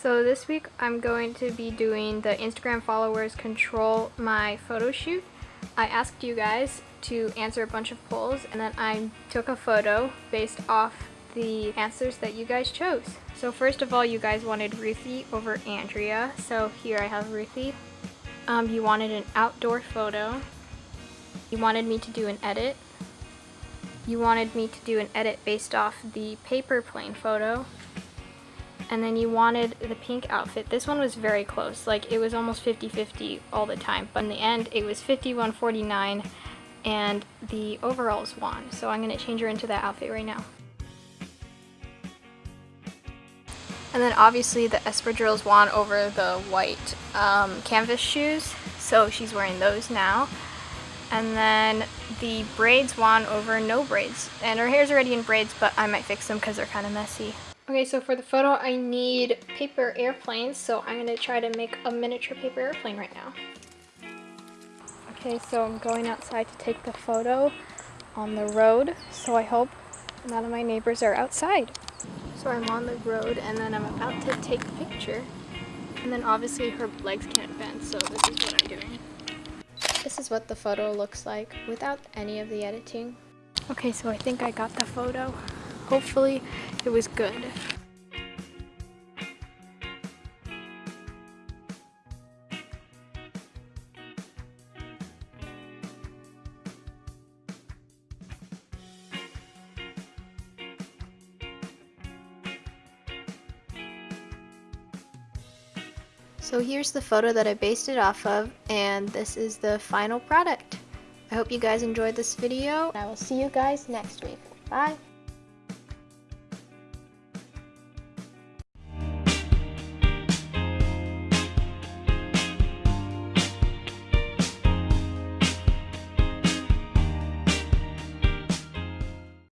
So this week I'm going to be doing the Instagram followers control my photo shoot. I asked you guys to answer a bunch of polls and then I took a photo based off the answers that you guys chose. So first of all, you guys wanted Ruthie over Andrea. So here I have Ruthie. Um, you wanted an outdoor photo. You wanted me to do an edit. You wanted me to do an edit based off the paper plane photo and then you wanted the pink outfit. This one was very close, like it was almost 50-50 all the time, but in the end it was 51-49 and the overalls won. So I'm going to change her into that outfit right now. And then obviously the espadrilles won over the white um, canvas shoes, so she's wearing those now. And then the braids won over no braids. And her hair's already in braids, but I might fix them because they're kind of messy. Okay, so for the photo I need paper airplanes, so I'm to try to make a miniature paper airplane right now. Okay, so I'm going outside to take the photo on the road, so I hope none of my neighbors are outside. So I'm on the road and then I'm about to take a picture. And then obviously her legs can't bend, so this is what I'm doing. This is what the photo looks like without any of the editing. Okay, so I think I got the photo. Hopefully it was good. So here's the photo that I based it off of and this is the final product. I hope you guys enjoyed this video. I will see you guys next week. Bye!